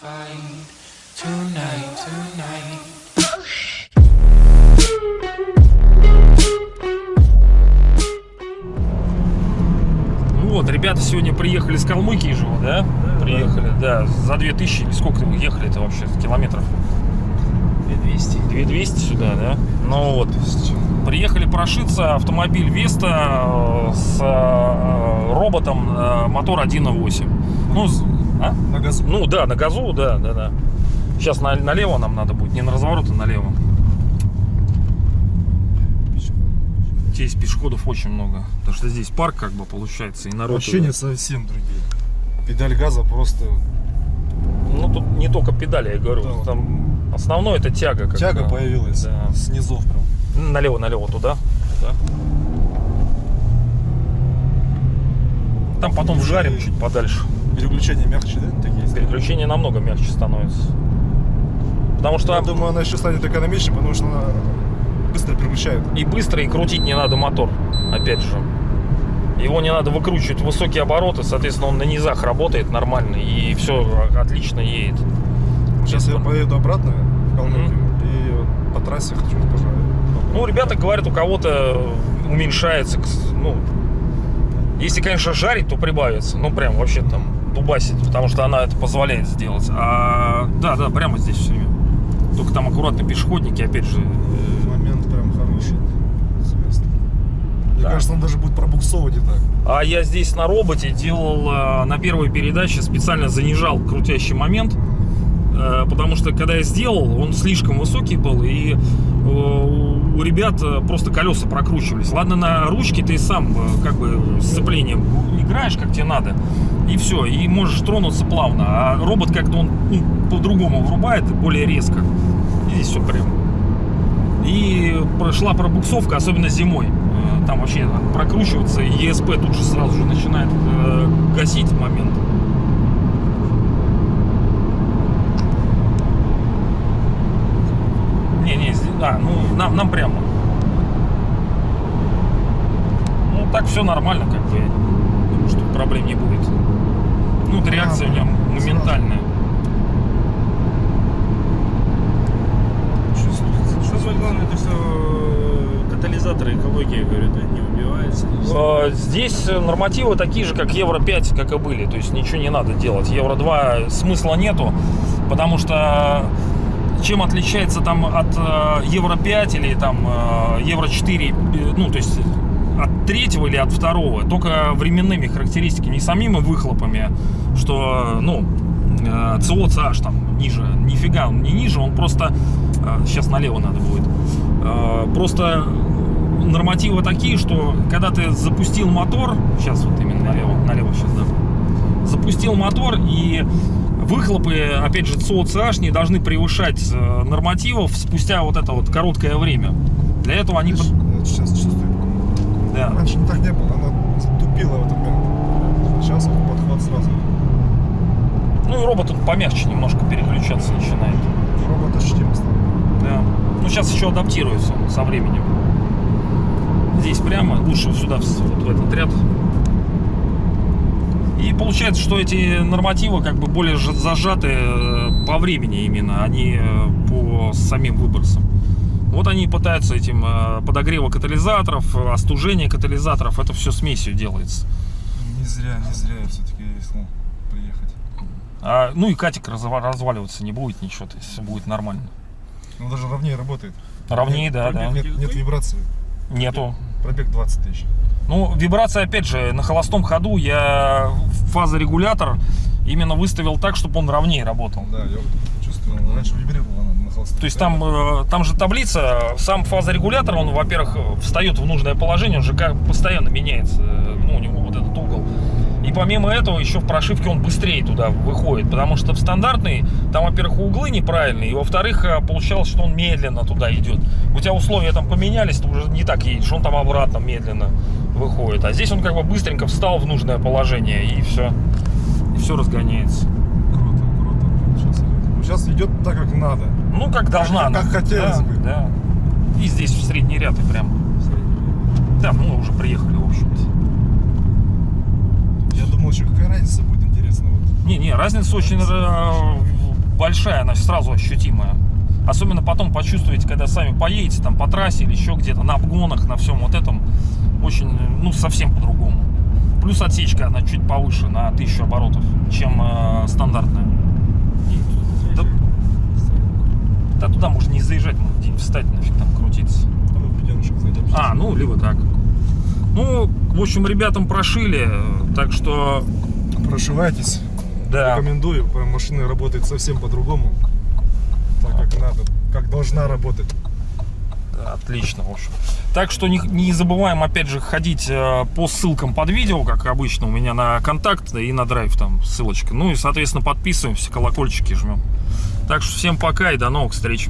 find tonight, tonight. Ну вот, ребята сегодня приехали с Калмыкии же, да? Приехали, да. За 2000 или сколько вы ехали это вообще километров? 200. 2200 сюда, да? Ну вот, приехали прошиться, автомобиль Веста э, с э, роботом э, мотор 1.8. Ну, а? На газу. ну да, на газу, да, да, да. Сейчас на- налево нам надо будет, не на разворот, а налево. Здесь пешеходов очень много, потому что здесь парк как бы получается и народ. Ощущения совсем другие. Педаль газа просто Ну тут не только педали, я говорю, Да, там основное это тяга. Как тяга бы. появилась Да. с низов прям. Налево, налево туда. туда. Там потом вжарим чуть подальше. Переключения мягче, да? Такие? Переключение намного мягче становится. Потому что Я думаю, она еще станет экономичнее, потому что она быстро переключает. и быстро, и крутить не надо мотор. Опять же. Его не надо выкручивать в высокие обороты, соответственно, он на низах работает нормально и все отлично едет. Сейчас я Без- поеду обратно в Калмыкию и вот по трассе хочу пожарить. Ну, ребята говорят, у кого-то уменьшается, ну, если, конечно, жарить, то прибавится. Ну, прям вообще там дубасить, потому что она это позволяет сделать. А, да, да, прямо здесь все время. Только там аккуратно пешеходники, опять же. э, Момент прям хороший. Мне Да. кажется, он даже будет пробуксовывать и так. А я здесь на роботе делал э, на первой передаче, специально занижал крутящий момент, э, потому что когда я сделал, он слишком высокий был, и ребят э, просто колеса прокручивались. Ладно, на ручке ты сам э, как бы сцеплением играешь, как тебе надо, и все, и можешь тронуться плавно. А робот как-то он ну, по-другому врубает, более резко. И здесь все прям. И прошла пробуксовка, особенно зимой. Э, Там вообще прокручиваться, и ESP тут же сразу же начинает гасить момент. Не, не, а, ну нам, нам прямо. Ну так все нормально, как бы. Думаю, что проблем не будет. Ну, вот реакция у меня моментальная. Что самое главное, то что э, катализаторы экологии, говорят, не убиваются. Э, Здесь нормативы такие же, как Евро 5, как и были. То есть ничего не надо делать. Евро 2 смысла нету, потому что чем отличается там от э, Евро 5 или там э, Евро 4, э, ну то есть от третьего или от второго, только временными характеристиками, не самими выхлопами, что, ну, э, там ниже, нифига он не ниже, он просто, э, сейчас налево надо будет, Э, просто нормативы такие, что когда ты запустил мотор, сейчас вот именно налево, налево сейчас, да, запустил мотор и выхлопы, опять же, CH не должны превышать э, нормативов спустя вот это вот короткое время. Для этого они... Вот сейчас чувствую. Да. Раньше так не было, она тупила в этот момент. Сейчас подход сразу. Ну и робот он помягче немножко переключаться начинает. Робот ощутимо стал. Да. Ну сейчас еще адаптируется со временем. Здесь прямо, лучше сюда, вот в этот ряд. И получается, что эти нормативы как бы более зажаты э, по времени именно, а не э, по самим выбросам. Вот они пытаются этим э, подогрева катализаторов, остужение катализаторов, это все смесью делается. Не зря, не зря я все-таки решил приехать. А, ну и катик разва- разваливаться не будет ничего, то есть будет нормально. Ну даже ровнее работает. Ровнее, Нет, да, да. Нет, нет вибрации. Нету. Пробег 20 тысяч. Ну, вибрация, опять же, на холостом ходу я фазорегулятор именно выставил так, чтобы он ровнее работал. Да, я чувствую. Раньше вибрировала она на холостом. То есть там, э, там же таблица, сам фазорегулятор, он, во-первых, встает в нужное положение, он же постоянно меняется, э, ну, у него вот этот угол. И помимо этого, еще в прошивке он быстрее туда выходит, потому что в стандартный, там, во-первых, углы неправильные, и, во-вторых, э, получалось, что он медленно туда идет. У тебя условия там поменялись, ты уже не так едешь, он там обратно медленно выходит. А здесь он как бы быстренько встал в нужное положение, и все, и все разгоняется. Круто, круто. Сейчас идет. Сейчас идет так, как надо. Ну, как должна как она. хотелось да, бы. Да. И здесь в средний ряд и прям. Да, мы уже приехали, в общем-то. Еще какая разница будет интересно. Вот. Не, не, разница очень э, большая, она сразу ощутимая. Особенно потом почувствуете, когда сами поедете там по трассе или еще где-то, на обгонах, на всем вот этом. Очень, ну, совсем по-другому. Плюс отсечка, она чуть повыше, на 1000 оборотов, чем э, стандартная. Да, да туда можно не заезжать, можно где-нибудь встать, нафиг там крутиться. А. А, ну, либо так. Ну, в общем, ребятам прошили, так что, Прошивайтесь. да. Рекомендую. Машина работает совсем по-другому. Так, как надо. Как должна работать. Отлично, в общем. Так что не, не забываем, опять же, ходить э, по ссылкам под видео, как обычно, у меня на контакт и на драйв там ссылочка. Ну и, соответственно, подписываемся, колокольчики жмем. Так что всем пока и до новых встреч.